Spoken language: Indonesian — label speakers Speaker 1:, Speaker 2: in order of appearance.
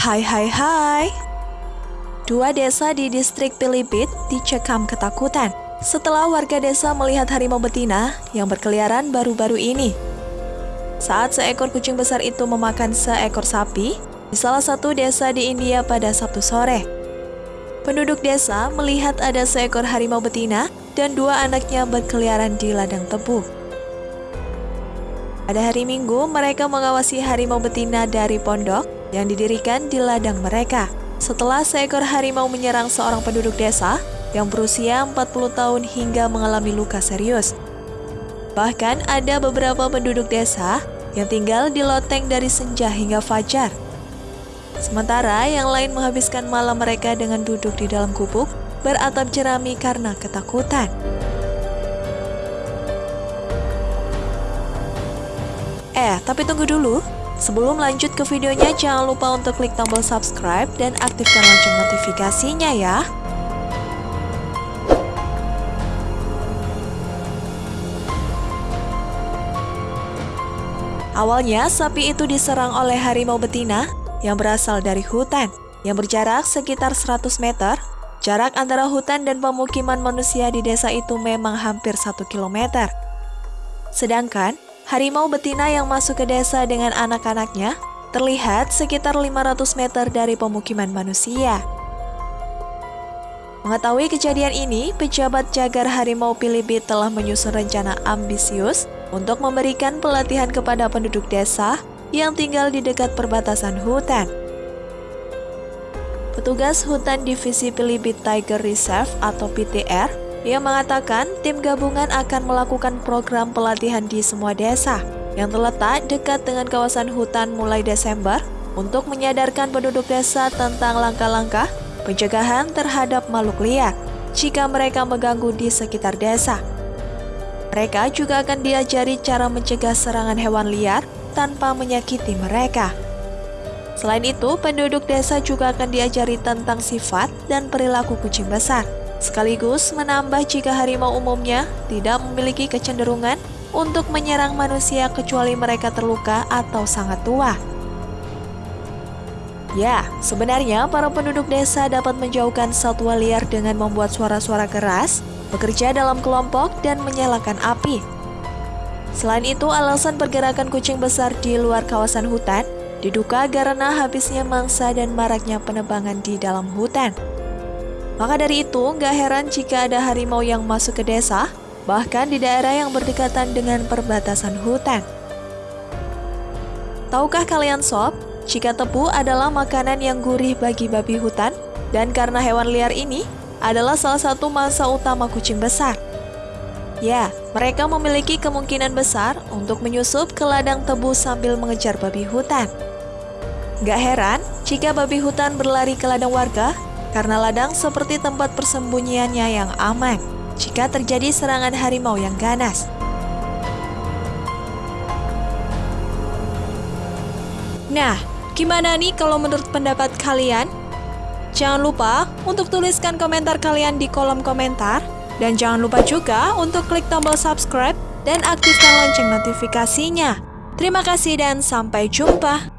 Speaker 1: Hai hai hai Dua desa di distrik Pilipit dicekam ketakutan setelah warga desa melihat harimau betina yang berkeliaran baru-baru ini. Saat seekor kucing besar itu memakan seekor sapi di salah satu desa di India pada Sabtu sore. Penduduk desa melihat ada seekor harimau betina dan dua anaknya berkeliaran di ladang tebu. Pada hari Minggu, mereka mengawasi harimau betina dari pondok yang didirikan di ladang mereka. Setelah seekor harimau menyerang seorang penduduk desa yang berusia 40 tahun hingga mengalami luka serius. Bahkan ada beberapa penduduk desa yang tinggal di loteng dari senja hingga fajar. Sementara yang lain menghabiskan malam mereka dengan duduk di dalam gubuk beratap jerami karena ketakutan. Eh, tapi tunggu dulu. Sebelum lanjut ke videonya, jangan lupa untuk klik tombol subscribe dan aktifkan lonceng notifikasinya ya. Awalnya, sapi itu diserang oleh harimau betina yang berasal dari hutan yang berjarak sekitar 100 meter. Jarak antara hutan dan pemukiman manusia di desa itu memang hampir 1 km. Sedangkan, harimau betina yang masuk ke desa dengan anak-anaknya terlihat sekitar 500 meter dari pemukiman manusia. Mengetahui kejadian ini, pejabat jagar harimau Pilibit telah menyusun rencana ambisius untuk memberikan pelatihan kepada penduduk desa yang tinggal di dekat perbatasan hutan. Petugas Hutan Divisi Pilibit Tiger Reserve atau PTR yang mengatakan tim gabungan akan melakukan program pelatihan di semua desa yang terletak dekat dengan kawasan hutan mulai Desember untuk menyadarkan penduduk desa tentang langkah-langkah pencegahan terhadap makhluk liar jika mereka mengganggu di sekitar desa. Mereka juga akan diajari cara mencegah serangan hewan liar tanpa menyakiti mereka. Selain itu, penduduk desa juga akan diajari tentang sifat dan perilaku kucing besar, sekaligus menambah jika harimau umumnya tidak memiliki kecenderungan untuk menyerang manusia kecuali mereka terluka atau sangat tua. Ya, sebenarnya para penduduk desa dapat menjauhkan satwa liar dengan membuat suara-suara keras bekerja dalam kelompok, dan menyalakan api. Selain itu, alasan pergerakan kucing besar di luar kawasan hutan diduga karena habisnya mangsa dan maraknya penebangan di dalam hutan. Maka dari itu, nggak heran jika ada harimau yang masuk ke desa, bahkan di daerah yang berdekatan dengan perbatasan hutan. Tahukah kalian sob, jika tebu adalah makanan yang gurih bagi babi hutan, dan karena hewan liar ini adalah salah satu masa utama kucing besar. Ya, mereka memiliki kemungkinan besar untuk menyusup ke ladang tebu sambil mengejar babi hutan. Gak heran jika babi hutan berlari ke ladang warga karena ladang seperti tempat persembunyiannya yang aman jika terjadi serangan harimau yang ganas. Nah, gimana nih kalau menurut pendapat kalian? Jangan lupa untuk tuliskan komentar kalian di kolom komentar. Dan jangan lupa juga untuk klik tombol subscribe dan aktifkan lonceng notifikasinya. Terima kasih dan sampai jumpa.